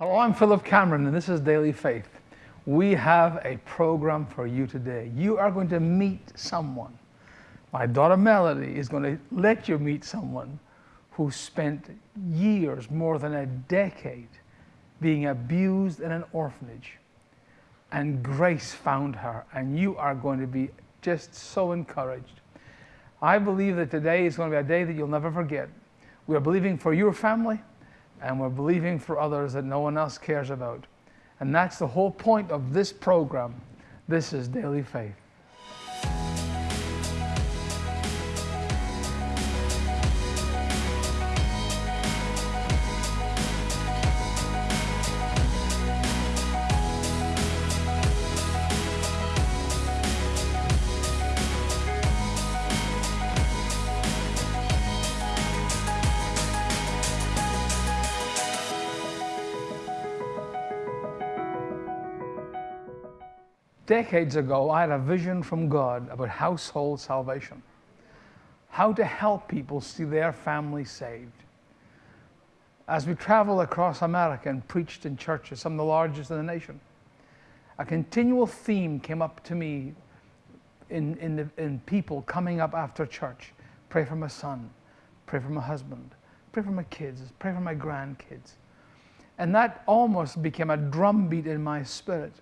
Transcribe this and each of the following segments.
Hello, I'm Philip Cameron, and this is Daily Faith. We have a program for you today. You are going to meet someone. My daughter Melody is going to let you meet someone who spent years, more than a decade, being abused in an orphanage. And grace found her, and you are going to be just so encouraged. I believe that today is going to be a day that you'll never forget. We are believing for your family, and we're believing for others that no one else cares about. And that's the whole point of this program. This is Daily Faith. Decades ago, I had a vision from God about household salvation, how to help people see their family saved. As we traveled across America and preached in churches, some of the largest in the nation, a continual theme came up to me in, in, the, in people coming up after church. Pray for my son, pray for my husband, pray for my kids, pray for my grandkids. And that almost became a drumbeat in my spirit.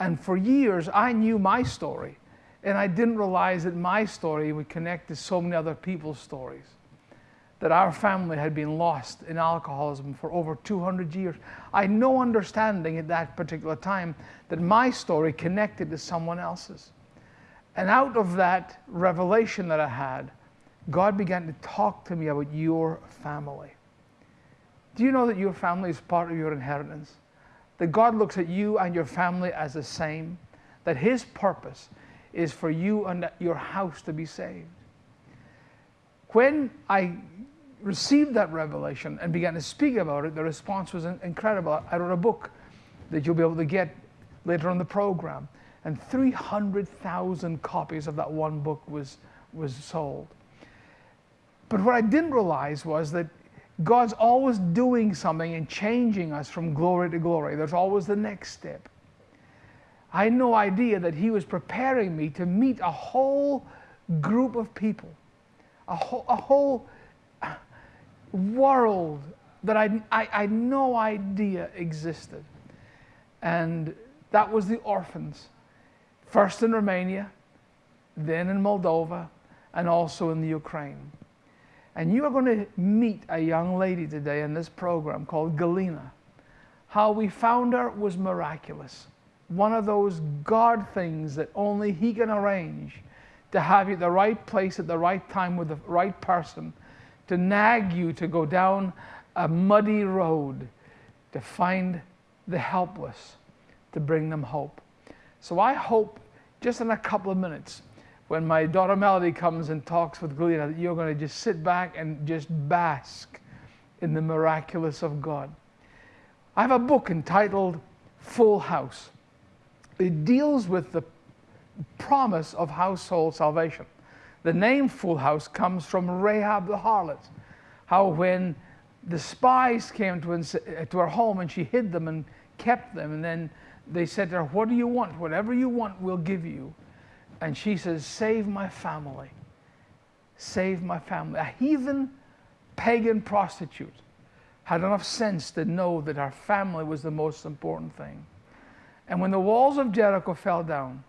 And for years, I knew my story. And I didn't realize that my story would connect to so many other people's stories. That our family had been lost in alcoholism for over 200 years. I had no understanding at that particular time that my story connected to someone else's. And out of that revelation that I had, God began to talk to me about your family. Do you know that your family is part of your inheritance? That God looks at you and your family as the same, that His purpose is for you and your house to be saved. When I received that revelation and began to speak about it, the response was incredible. I wrote a book that you'll be able to get later on the program, and 300,000 copies of that one book was, was sold. But what I didn't realize was that God's always doing something and changing us from glory to glory. There's always the next step. I had no idea that He was preparing me to meet a whole group of people, a whole, a whole world that I, I, I had no idea existed. And that was the orphans, first in Romania, then in Moldova, and also in the Ukraine. And you are going to meet a young lady today in this program called Galina. How we found her was miraculous. One of those God things that only He can arrange to have you at the right place at the right time with the right person, to nag you to go down a muddy road to find the helpless, to bring them hope. So I hope just in a couple of minutes when my daughter Melody comes and talks with Galina, you're going to just sit back and just bask in the miraculous of God. I have a book entitled Full House. It deals with the promise of household salvation. The name Full House comes from Rahab the harlot. How when the spies came to, to her home and she hid them and kept them, and then they said to her, What do you want? Whatever you want, we'll give you. And she says, Save my family. Save my family. A heathen pagan prostitute had enough sense to know that her family was the most important thing. And when the walls of Jericho fell down,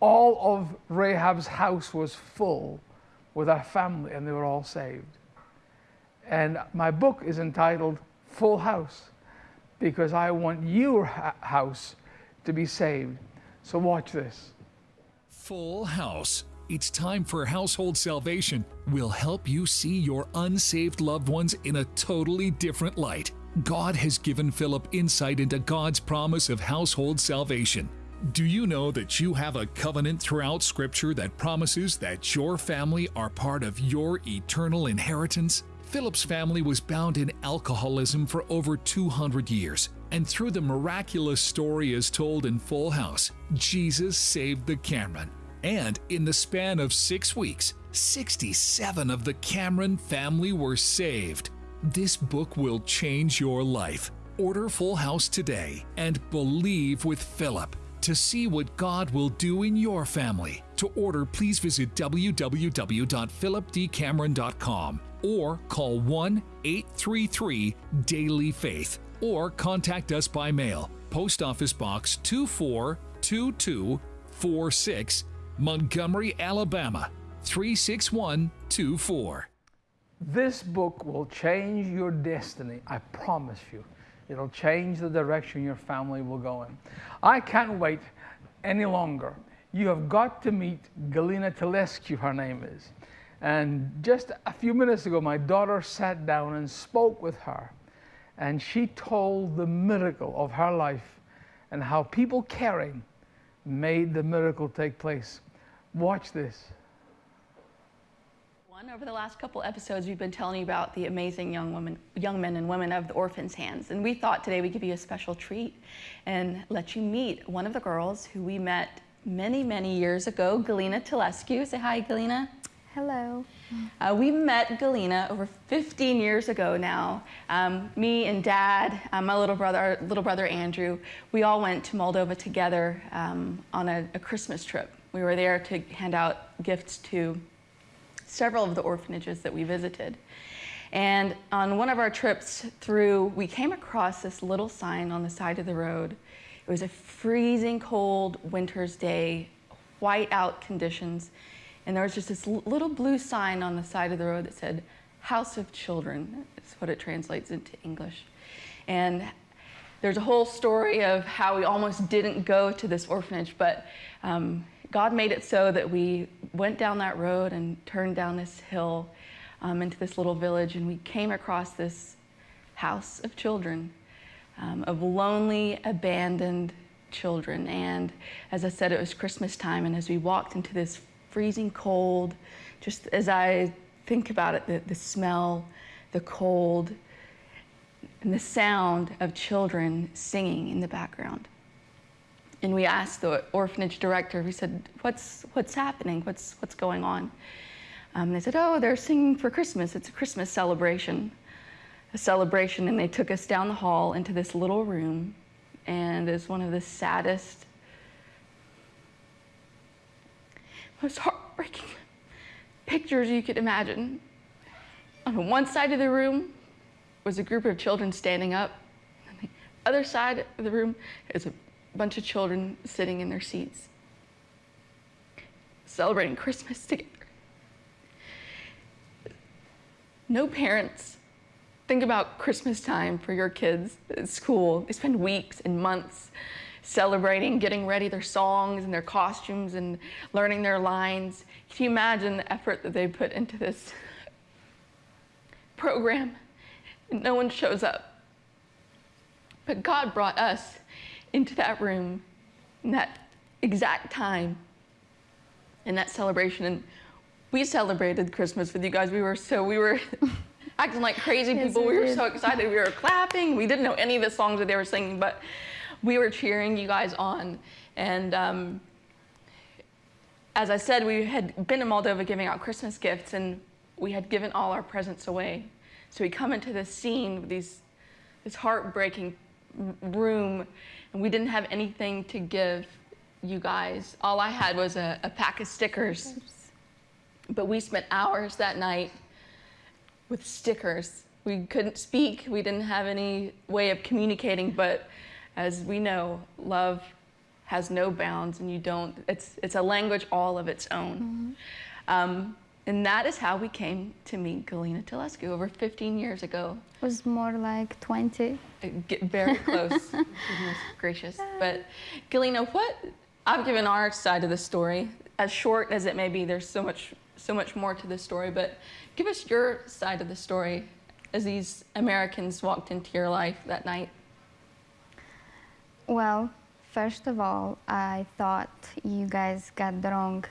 all of Rahab's house was full with her family, and they were all saved. And my book is entitled Full House because I want your house to be saved. So watch this. Full House. It's time for household salvation. We'll help you see your unsaved loved ones in a totally different light. God has given Philip insight into God's promise of household salvation. Do you know that you have a covenant throughout Scripture that promises that your family are part of your eternal inheritance? Philip's family was bound in alcoholism for over 200 years, and through the miraculous story as told in Full House, Jesus saved the Cameron. And in the span of six weeks, 67 of the Cameron family were saved. This book will change your life. Order Full House today and believe with Philip to see what God will do in your family. To order, please visit www.philipdcameron.com or call 1 833 Daily Faith or contact us by mail. Post Office Box 242246, Montgomery, Alabama 36124. This book will change your destiny, I promise you. It'll change the direction your family will go in. I can't wait any longer. You have got to meet Galina Telescu, her name is. And just a few minutes ago, my daughter sat down and spoke with her. And she told the miracle of her life and how people caring made the miracle take place. Watch this. Over the last couple episodes, we've been telling you about the amazing young women, young men and women of the Orphans' Hands, and we thought today we'd give you a special treat and let you meet one of the girls who we met many, many years ago, Galina Telescu. Say hi, Galina. Hello. Uh, we met Galina over 15 years ago now. Um, me and Dad, uh, my little brother, our little brother Andrew, we all went to Moldova together um, on a, a Christmas trip. We were there to hand out gifts to several of the orphanages that we visited. And on one of our trips through, we came across this little sign on the side of the road. It was a freezing cold winter's day, white out conditions, and there was just this little blue sign on the side of the road that said, House of Children, is what it translates into English. And there's a whole story of how we almost didn't go to this orphanage, but um, God made it so that we went down that road and turned down this hill um, into this little village, and we came across this house of children, um, of lonely, abandoned children. And as I said, it was Christmas time, and as we walked into this freezing cold, just as I think about it, the, the smell, the cold, and the sound of children singing in the background. And we asked the orphanage director, we said, what's, what's happening? What's, what's going on? Um, they said, oh, they're singing for Christmas. It's a Christmas celebration. A celebration. And they took us down the hall into this little room. And it's one of the saddest, most heartbreaking pictures you could imagine. On one side of the room was a group of children standing up. On the other side of the room is a bunch of children sitting in their seats, celebrating Christmas together. No parents think about Christmas time for your kids at school. They spend weeks and months celebrating, getting ready their songs and their costumes and learning their lines. Can you imagine the effort that they put into this program? And no one shows up. But God brought us into that room in that exact time in that celebration. And we celebrated Christmas with you guys. We were so, we were acting like crazy yes, people. We, we were so excited. We were clapping. We didn't know any of the songs that they were singing, but we were cheering you guys on. And um, as I said, we had been in Moldova giving out Christmas gifts and we had given all our presents away. So we come into this scene with these, this heartbreaking room and we didn't have anything to give you guys. All I had was a, a pack of stickers. But we spent hours that night with stickers. We couldn't speak. We didn't have any way of communicating, but as we know, love has no bounds and you don't, it's, it's a language all of its own. Mm -hmm. um, and that is how we came to meet Galina Telescu over 15 years ago. It was more like 20. Uh, get very close, goodness gracious. But Galina, what, I've given our side of the story, as short as it may be, there's so much, so much more to the story, but give us your side of the story as these Americans walked into your life that night. Well, first of all, I thought you guys got the wrong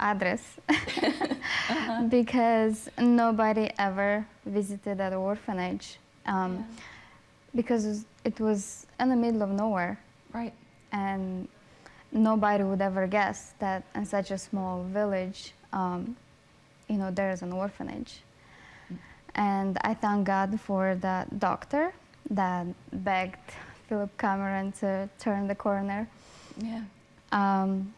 address uh -huh. because nobody ever visited that orphanage um, yeah. because it was in the middle of nowhere. Right. And nobody would ever guess that in such a small village, um, you know, there is an orphanage. And I thank God for the doctor that begged Philip Cameron to turn the corner. Yeah. Um,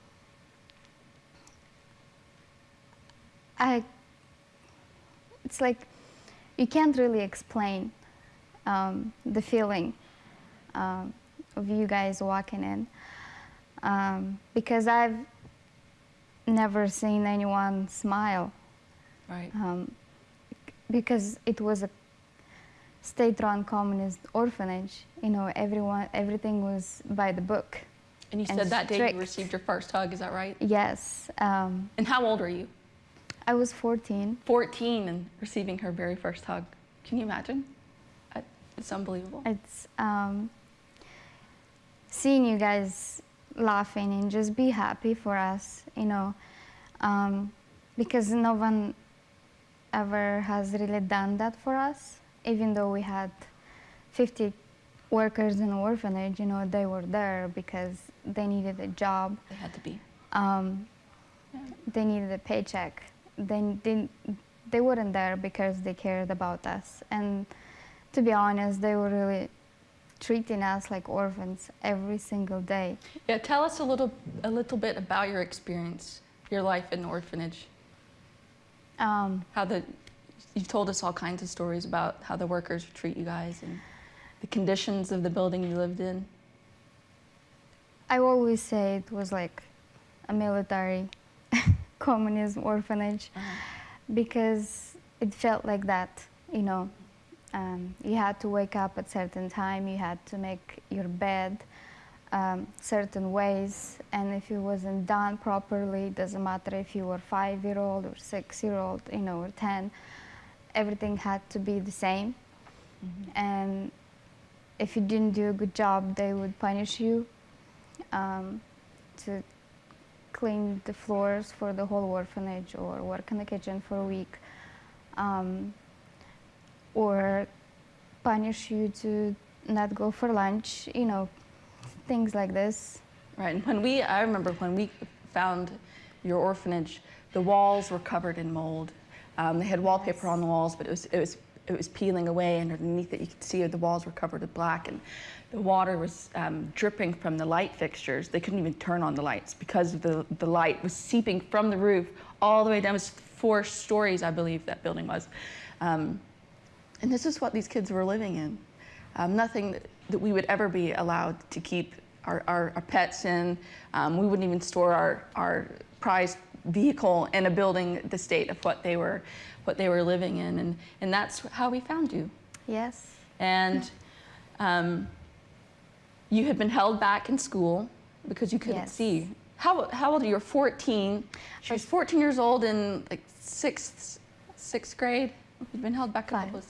I, it's like you can't really explain um, the feeling um, of you guys walking in um, because I've never seen anyone smile Right. um, because it was a state-run communist orphanage. You know, everyone, everything was by the book. And you and said that day you received your first hug, is that right? Yes, um, And how old are you? I was 14. 14 and receiving her very first hug. Can you imagine? It's unbelievable. It's um, seeing you guys laughing and just be happy for us, you know, um, because no one ever has really done that for us. Even though we had 50 workers in the orphanage, you know, they were there because they needed a job. They had to be. Um, they needed a paycheck. They didn't. They weren't there because they cared about us. And to be honest, they were really treating us like orphans every single day. Yeah, tell us a little, a little bit about your experience, your life in the orphanage. Um, How the, you've told us all kinds of stories about how the workers treat you guys and the conditions of the building you lived in. I always say it was like a military communism orphanage because it felt like that, you know. Um, you had to wake up at certain time, you had to make your bed um, certain ways, and if it wasn't done properly, it doesn't matter if you were five year old or six year old, you know, or ten, everything had to be the same. And if you didn't do a good job, they would punish you um, to clean the floors for the whole orphanage or work in the kitchen for a week. Um, or punish you to not go for lunch, you know, things like this. Right, and when we, I remember when we found your orphanage, the walls were covered in mold. Um, they had wallpaper on the walls, but it was, it was, it was peeling away, and underneath it you could see the walls were covered with black, and the water was um, dripping from the light fixtures. They couldn't even turn on the lights because the, the light was seeping from the roof all the way down. It was four stories, I believe, that building was. Um, and this is what these kids were living in. Um, nothing that, that we would ever be allowed to keep our, our, our pets in. Um, we wouldn't even store our, our prized vehicle in a building the state of what they were, what they were living in. And, and that's how we found you. Yes. And um, you had been held back in school because you couldn't Yes. see. How, how old are you? You're 14. She was 14 years old in like sixth, sixth grade. You've been held back a couple of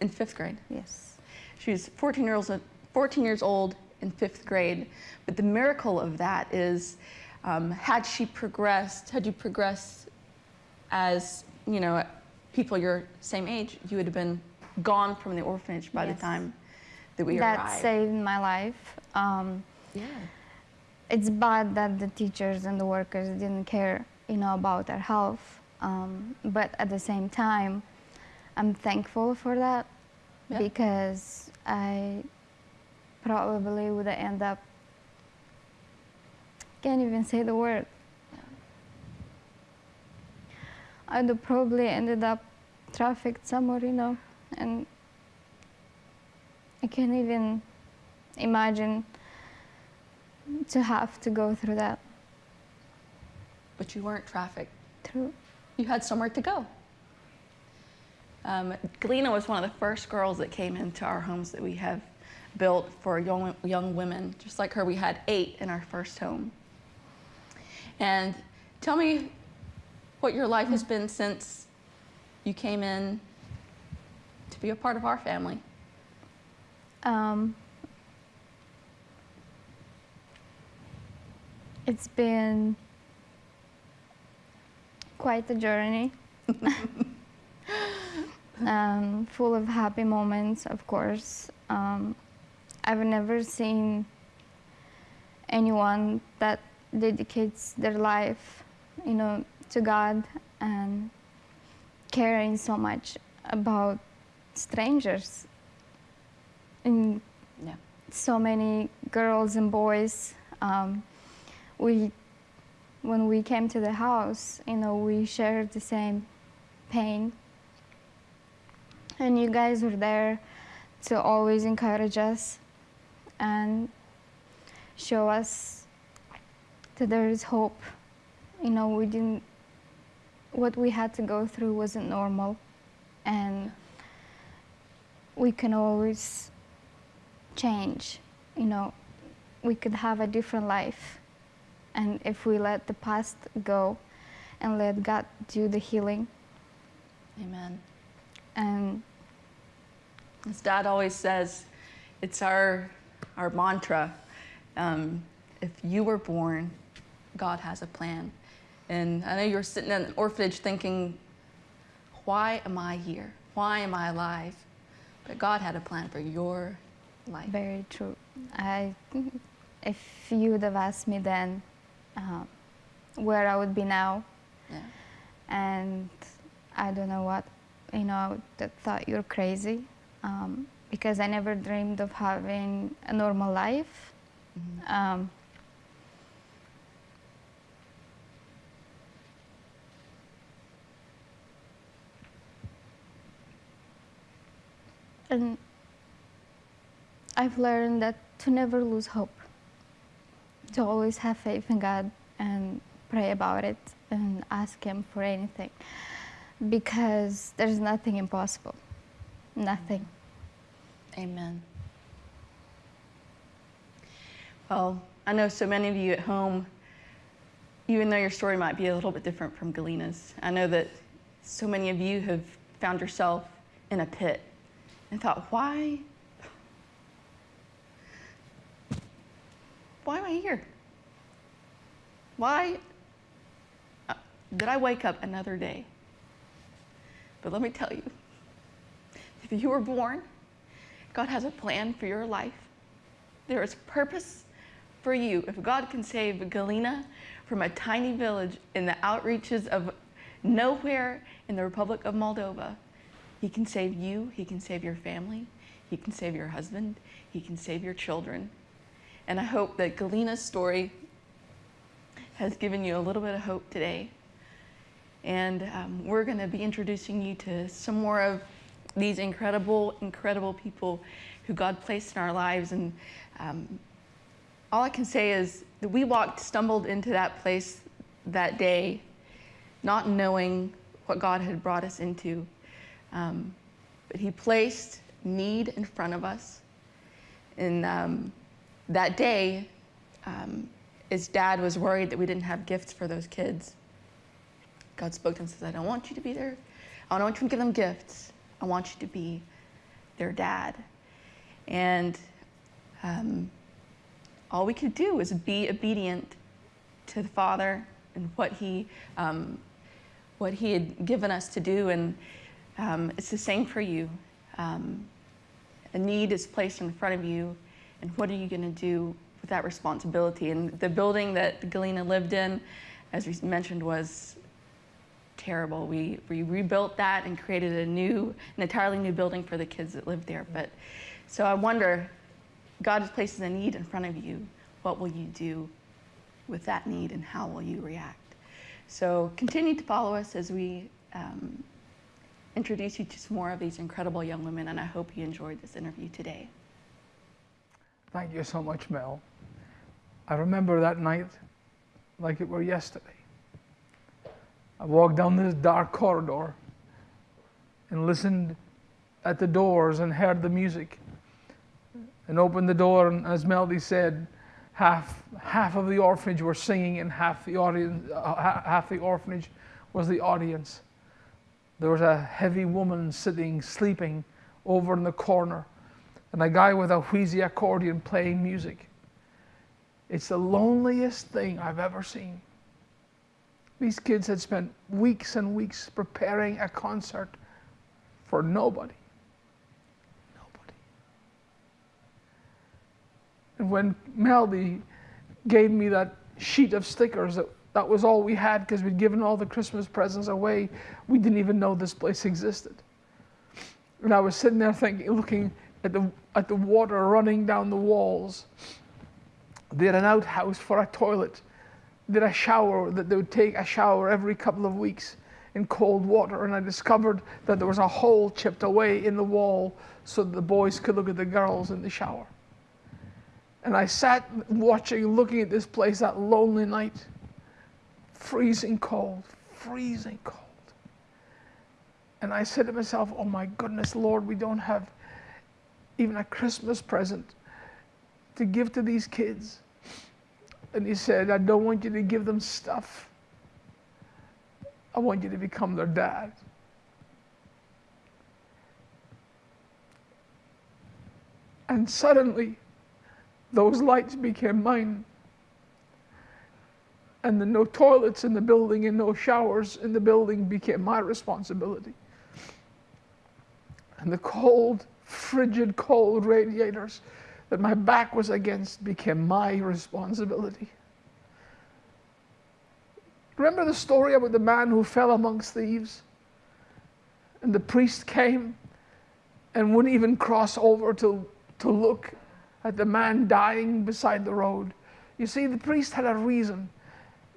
in fifth grade. Yes. She was 14 years, 14 years old in fifth grade. But the miracle of that is, um, had she progressed, had you progressed as, you know, people your same age, you would have been gone from the orphanage by Yes. the time that we that arrived. saved my life. Um, yeah. it's bad that the teachers and the workers didn't care, you know, about our health. Um, but at the same time, I'm thankful for that Yeah. because I probably would have ended up can't even say the word. I'd probably ended up trafficked somewhere, you know, and I can't even imagine to have to go through that. But you weren't trafficked. Through You had somewhere to go. Um, Galina was one of the first girls that came into our homes that we have built for young, young women. Just like her, we had eight in our first home. And tell me what your life has been since you came in to be a part of our family. Um, it's been quite a journey. um, full of happy moments, of course. Um, I've never seen anyone that dedicates their life, you know, to God and caring so much about strangers. And Yeah. so many girls and boys. Um, we, when we came to the house, you know, we shared the same pain. And you guys were there to always encourage us and show us that there is hope. You know, we didn't, what we had to go through wasn't normal. And we can always change. You know, we could have a different life. And if we let the past go and let God do the healing. Amen. And As Dad always says, it's our our mantra. Um, if you were born, God has a plan. And I know you're sitting in an orphanage thinking, why am I here? Why am I alive? But God had a plan for your life. very true. I, if you would have asked me then uh, where I would be now, Yeah. and I don't know what, you know, I would have thought you're crazy um, because I never dreamed of having a normal life. Mhm. Um, and I've learned that to never lose hope, to always have faith in God and pray about it and ask Him for anything because there's nothing impossible. Nothing. Amen. Well, I know so many of you at home, even though your story might be a little bit different from Galina's, I know that so many of you have found yourself in a pit and thought, why? Why am I here? Why uh, did I wake up another day? But let me tell you, if you were born, God has a plan for your life. There is purpose for you. If God can save Galina from a tiny village in the outreaches of nowhere in the Republic of Moldova, He can save you, He can save your family, He can save your husband, He can save your children. And I hope that Galina's story has given you a little bit of hope today. And um, we're going to be introducing you to some more of these incredible, incredible people who God placed in our lives. And um, all I can say is that we walked, stumbled into that place that day, not knowing what God had brought us into. Um, but He placed need in front of us. And um, that day, um, his dad was worried that we didn't have gifts for those kids. God spoke to him and says, I don't want you to be there. I don't want you to give them gifts. I want you to be their dad. And um, all we could do was be obedient to the Father and what He, um, what He had given us to do. And um, it's the same for you. Um, a need is placed in front of you, and what are you going to do with that responsibility? And the building that Galina lived in, as we mentioned, was terrible. We, we rebuilt that and created a new, an entirely new building for the kids that lived there. But so I wonder, God places a need in front of you. What will you do with that need, and how will you react? So continue to follow us as we um, introduce you to some more of these incredible young women. And I hope you enjoyed this interview today. Thank you so much, Mel. I remember that night like it were yesterday. I walked down this dark corridor and listened at the doors and heard the music and opened the door and as Melody said half half of the orphanage were singing and half the audience uh, half the orphanage was the audience there was a heavy woman sitting sleeping over in the corner and a guy with a wheezy accordion playing music it's the loneliest thing I've ever seen these kids had spent weeks and weeks preparing a concert for nobody. Nobody. And when Melody gave me that sheet of stickers, that, that was all we had because we'd given all the Christmas presents away. We didn't even know this place existed. And I was sitting there thinking, looking at the, at the water running down the walls. They had an outhouse for a toilet. They had a shower that they would take a shower every couple of weeks in cold water. And I discovered that there was a hole chipped away in the wall so that the boys could look at the girls in the shower. And I sat watching, looking at this place that lonely night, freezing cold, freezing cold. And I said to myself, Oh my goodness, Lord, we don't have even a Christmas present to give to these kids. And he said, I don't want you to give them stuff. I want you to become their dad. And suddenly, those lights became mine. And the no toilets in the building and no showers in the building became my responsibility. And the cold, frigid, cold radiators that my back was against became my responsibility. Remember the story about the man who fell amongst thieves? And the priest came and wouldn't even cross over to, to look at the man dying beside the road. You see, the priest had a reason.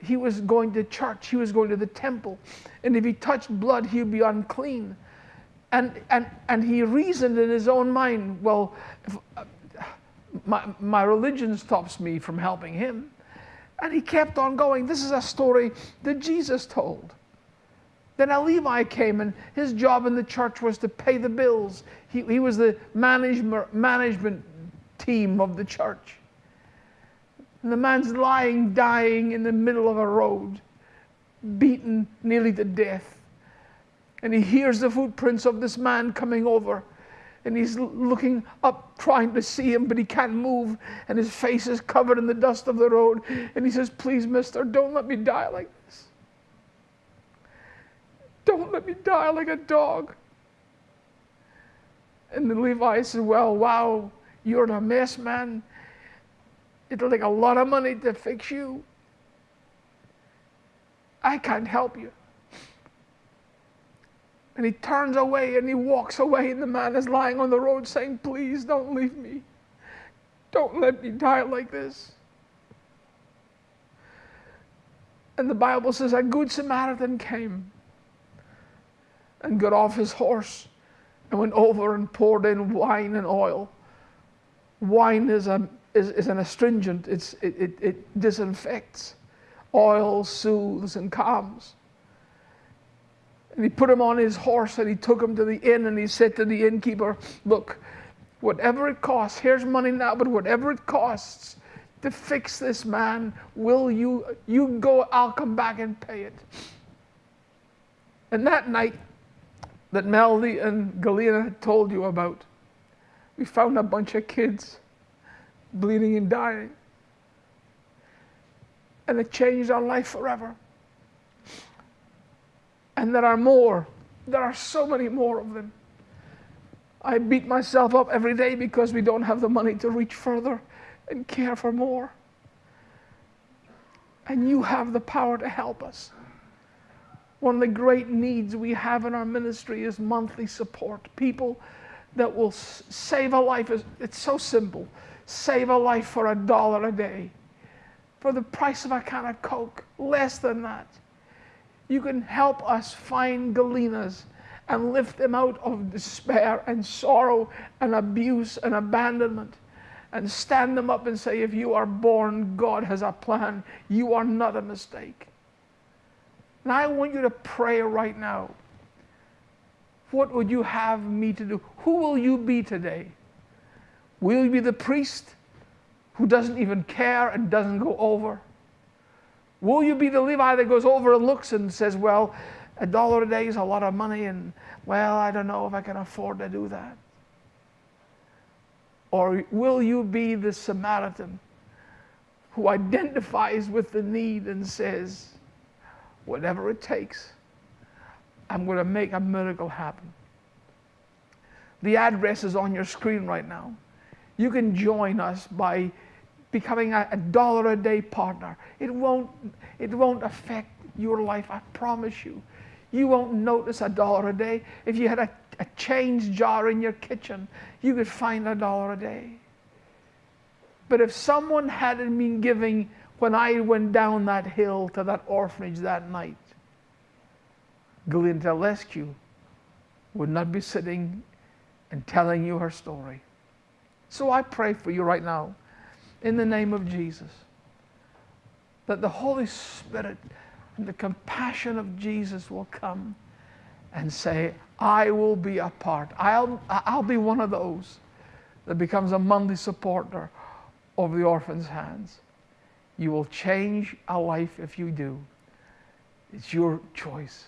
He was going to church, he was going to the temple, and if he touched blood, he would be unclean. And, and, and he reasoned in his own mind, well, if, uh, my, my religion stops me from helping him. And he kept on going. This is a story that Jesus told. Then a Levi came, and his job in the church was to pay the bills. He, he was the management, management team of the church. And the man's lying, dying in the middle of a road, beaten nearly to death. And he hears the footprints of this man coming over. And he's looking up, trying to see him, but he can't move. And his face is covered in the dust of the road. And he says, Please, mister, don't let me die like this. Don't let me die like a dog. And the Levi says, Well, wow, you're in a mess, man. It'll take a lot of money to fix you. I can't help you. And he turns away and he walks away, and the man is lying on the road saying, Please don't leave me. Don't let me die like this. And the Bible says a good Samaritan came and got off his horse and went over and poured in wine and oil wine is, a, is, is an astringent, it's, it, it, it disinfects. Oil soothes and calms. And he put him on his horse and he took him to the inn and he said to the innkeeper, Look, whatever it costs, here's money now, but whatever it costs to fix this man, will you, you go, I'll come back and pay it. And that night that Melody and Galina had told you about, we found a bunch of kids bleeding and dying. And it changed our life forever. And there are more. There are so many more of them. I beat myself up every day because we don't have the money to reach further and care for more. And you have the power to help us. One of the great needs we have in our ministry is monthly support. People that will save a life. It's so simple. Save a life for a dollar a day. For the price of a can of Coke, less than that. You can help us find Galinas and lift them out of despair and sorrow and abuse and abandonment and stand them up and say, if you are born, God has a plan. You are not a mistake. And I want you to pray right now. What would you have me to do? Who will you be today? Will you be the priest who doesn't even care and doesn't go over? Will you be the Levi that goes over and looks and says, Well, a dollar a day is a lot of money, and well, I don't know if I can afford to do that? Or will you be the Samaritan who identifies with the need and says, Whatever it takes, I'm going to make a miracle happen. The address is on your screen right now. You can join us by becoming a, a, dollar a day partner. It won't, it won't affect your life, I promise you. You won't notice a dollar a day. If you had a, a change jar in your kitchen, you could find a dollar a day. But if someone hadn't been giving when I went down that hill to that orphanage that night, Galina Telescu would not be sitting and telling you her story. So I pray for you right now, in the name of Jesus, that the Holy Spirit and the compassion of Jesus will come and say, I will be a part. I'll, I'll be one of those that becomes a monthly supporter of the orphan's hands. You will change a life if you do. It's your choice.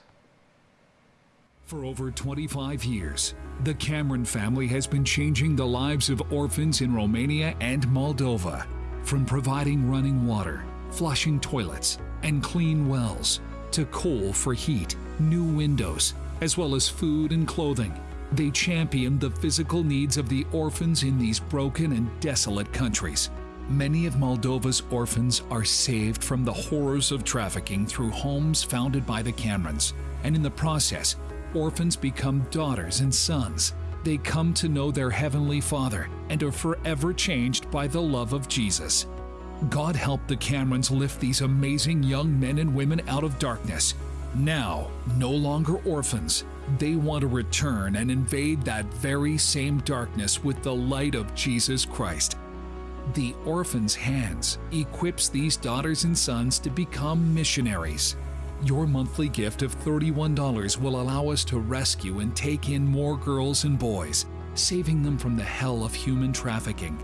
For over 25 years, the Cameron family has been changing the lives of orphans in Romania and Moldova. From providing running water, flushing toilets, and clean wells, to coal for heat, new windows, as well as food and clothing. They champion the physical needs of the orphans in these broken and desolate countries. Many of Moldova's orphans are saved from the horrors of trafficking through homes founded by the Camerons, and in the process, orphans become daughters and sons. They come to know their Heavenly Father and are forever changed by the love of Jesus. God help the Camerons lift these amazing young men and women out of darkness. Now, no longer orphans, they want to return and invade that very same darkness with the light of Jesus Christ. The Orphan's Hands equips these daughters and sons to become missionaries. Your monthly gift of $31 will allow us to rescue and take in more girls and boys, saving them from the hell of human trafficking.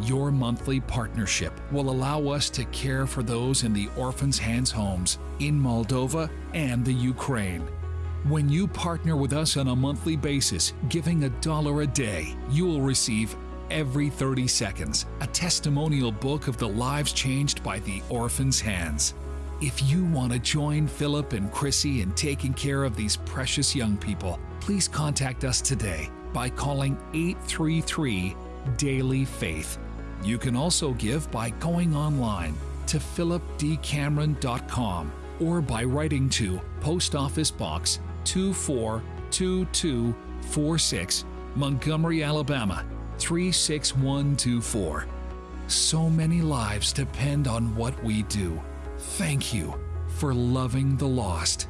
Your monthly partnership will allow us to care for those in the Orphans' Hands homes in Moldova and the Ukraine. When you partner with us on a monthly basis, giving a dollar a day, you will receive every 30 seconds a testimonial book of the lives changed by the Orphans' Hands. If you want to join Philip and Chrissy in taking care of these precious young people, please contact us today by calling 833 Daily Faith. You can also give by going online to philipdcameron.com or by writing to Post Office Box 242246, Montgomery, Alabama 36124. So many lives depend on what we do. Thank you for loving the lost.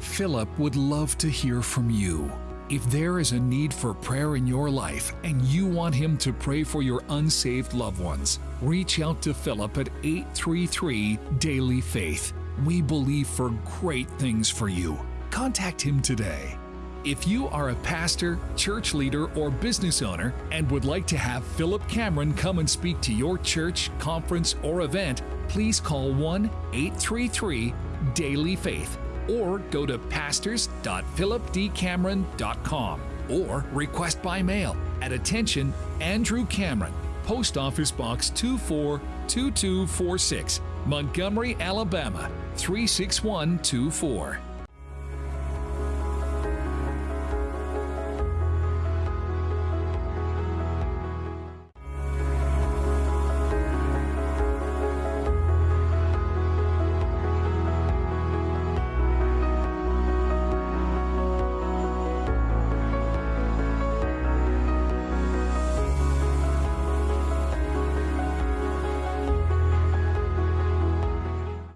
Philip would love to hear from you. If there is a need for prayer in your life and you want him to pray for your unsaved loved ones, reach out to Philip at 833 Daily Faith. We believe for great things for you. Contact him today. If you are a pastor, church leader, or business owner and would like to have Philip Cameron come and speak to your church, conference, or event, please call 1 833 Daily Faith or go to pastors.philipdcameron.com or request by mail at attention Andrew Cameron, Post Office Box 242246, Montgomery, Alabama 36124.